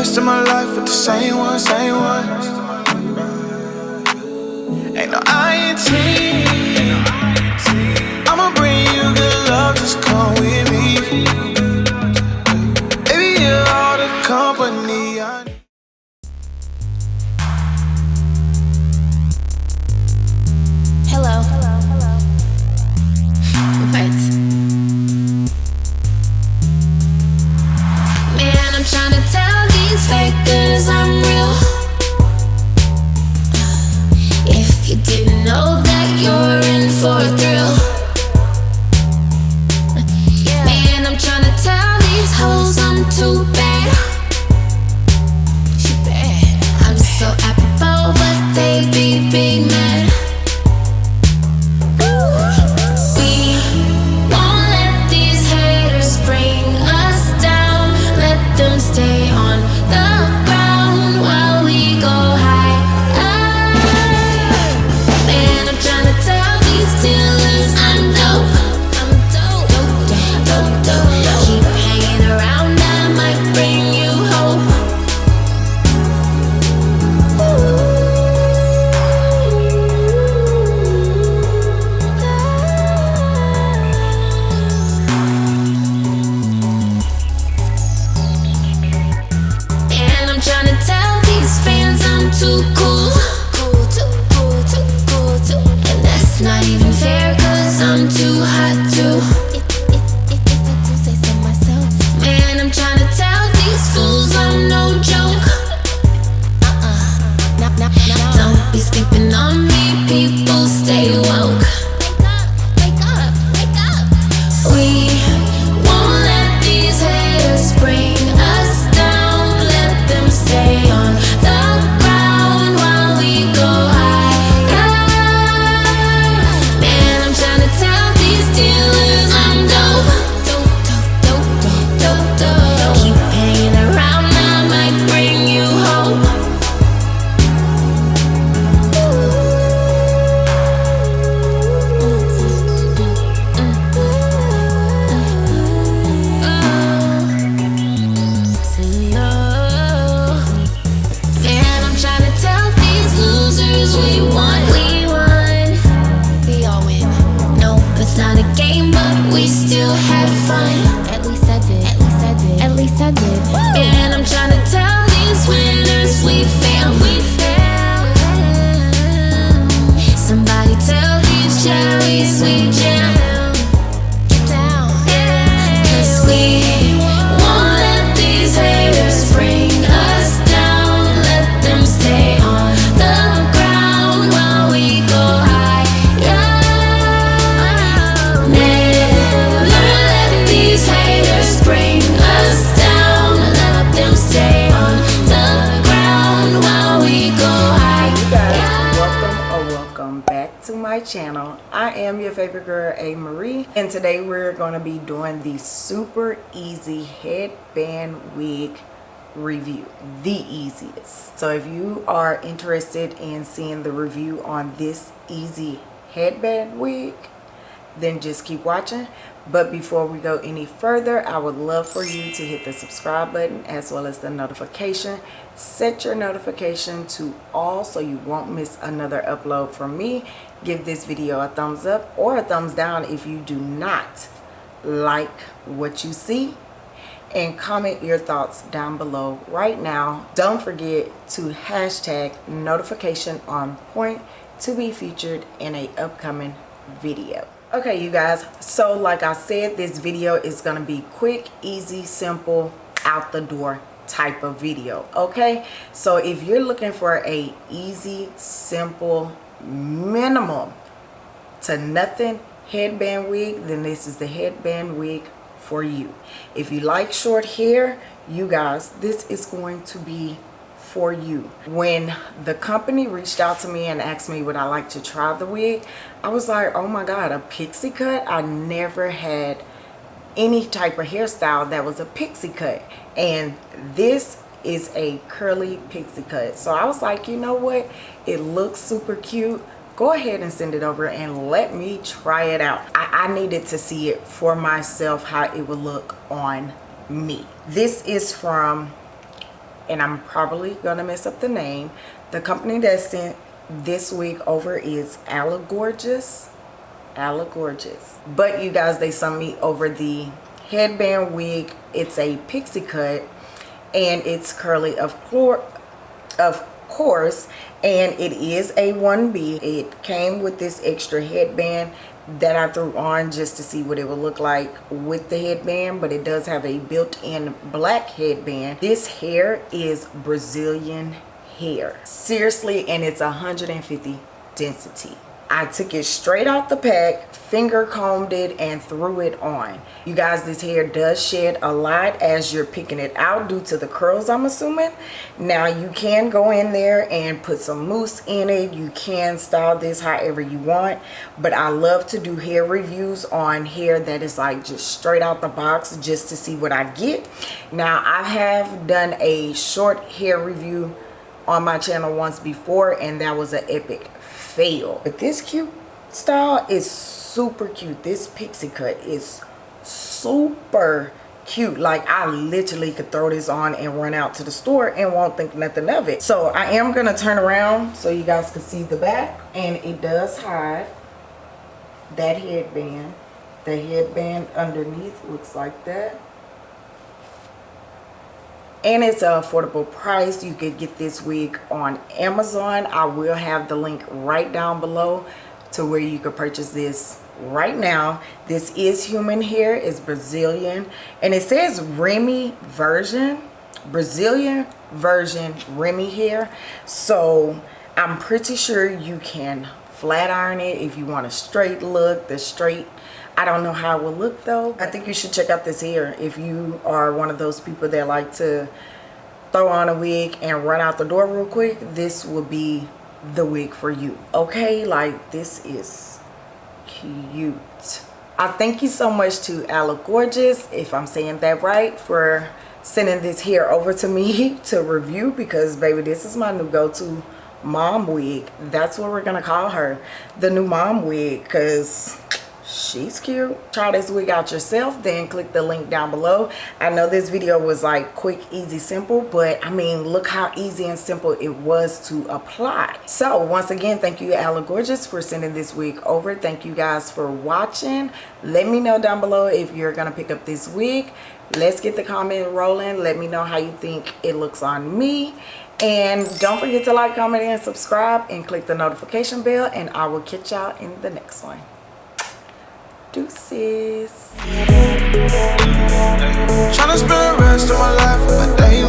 rest of my life with the same one, same one. Had to my channel. I am your favorite girl, A. Marie, and today we're going to be doing the super easy headband wig review. The easiest. So if you are interested in seeing the review on this easy headband wig, then just keep watching. But before we go any further i would love for you to hit the subscribe button as well as the notification. Set your notification to all so you won't miss another upload from me. Give this video a thumbs up or a thumbs down if you do not like what you see. And comment your thoughts down below right now. Don't forget to hashtag notification on point to be featured in a upcoming video okay you guys. So like i said this video is going to be quick easy simple out the door type of video okay? So if you're looking for a easy simple minimum to nothing headband wig then this is the headband wig for you. If you like short hair you guys this is going to be for you. When the company reached out to me and asked me would I like to try the wig? I was like oh my god a pixie cut? I never had any type of hairstyle that was a pixie cut. And this is a curly pixie cut. So I was like you know what? It looks super cute. Go ahead and send it over and let me try it out. I, I needed to see it for myself how it would look on me. This is from and I'm probably gonna mess up the name. The company that sent this wig over is Gorgeous. Gorgeous. But you guys, they sent me over the headband wig. It's a pixie cut and it's curly of course of course and it is a 1b it came with this extra headband that I threw on just to see what it would look like with the headband but it does have a built-in black headband. This hair is Brazilian hair. Seriously and it's 150 density I took it straight off the pack, finger combed it, and threw it on. You guys, this hair does shed a lot as you're picking it out due to the curls, I'm assuming. Now, you can go in there and put some mousse in it. You can style this however you want. But I love to do hair reviews on hair that is like just straight out the box just to see what I get. Now, I have done a short hair review on my channel once before and that was an epic fail. But this cute style is super cute. This pixie cut is super cute. Like i literally could throw this on and run out to the store and won't think nothing of it. So i am gonna turn around so you guys can see the back. And it does hide that headband. The headband underneath looks like that and it's an affordable price. You could get this wig on amazon. I will have the link right down below to where you could purchase this right now. This is human hair. It's brazilian. And it says remy version brazilian version remy hair. So i'm pretty sure you can flat iron it if you want a straight look the straight I don't know how it will look though. I think you should check out this hair if you are one of those people that like to throw on a wig and run out the door real quick. This will be the wig for you. Okay, like this is cute. I thank you so much to Ala Gorgeous, if I'm saying that right, for sending this hair over to me to review because baby, this is my new go-to mom wig. That's what we're gonna call her. The new mom wig because she's cute. Try this wig out yourself then click the link down below. I know this video was like quick easy simple but i mean look how easy and simple it was to apply. So once again thank you Ala Gorgeous for sending this wig over. Thank you guys for watching. Let me know down below if you're gonna pick up this wig. Let's get the comment rolling. Let me know how you think it looks on me. And don't forget to like comment and subscribe and click the notification bell and i will catch y'all in the next one Deuces. Trying to spend the rest of my life with day